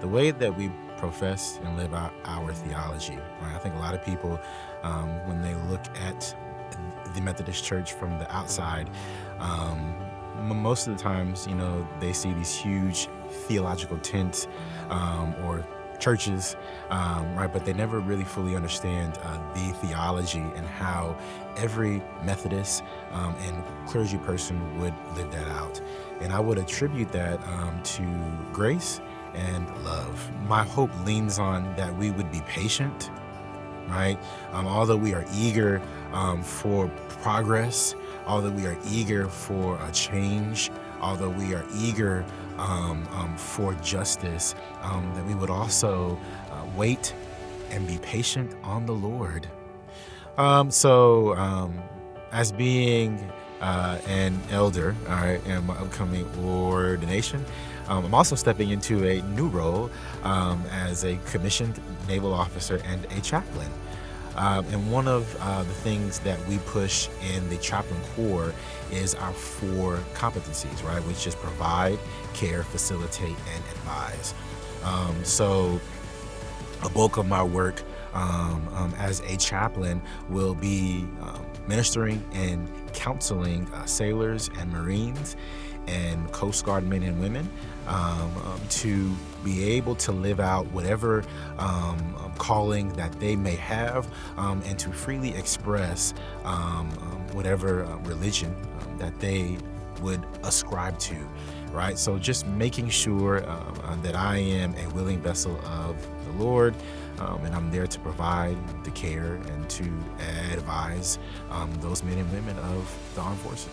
the way that we profess and live out our theology. Right? I think a lot of people, um, when they look at the Methodist Church from the outside, um, most of the times, you know, they see these huge theological tents um, or churches, um, right? But they never really fully understand uh, the theology and how every Methodist um, and clergy person would live that out. And I would attribute that um, to grace and love. My hope leans on that we would be patient, right? Um, although we are eager um, for progress, although we are eager for a change, although we are eager um, um, for justice, um, that we would also uh, wait and be patient on the Lord. Um, so, um, as being uh, an elder, all right, in my upcoming ordination, um, I'm also stepping into a new role as a commissioned naval officer and a chaplain. Um, and one of uh, the things that we push in the chaplain corps is our four competencies, right? Which is provide, care, facilitate, and advise. Um, so a bulk of my work um, um, as a chaplain will be um, ministering and counseling uh, sailors and Marines and Coast Guard men and women um, um, to be able to live out whatever um, um calling that they may have um, and to freely express um, whatever uh, religion that they would ascribe to right so just making sure uh, that i am a willing vessel of the lord and I'm there to provide the care and to advise those men and women of the armed forces.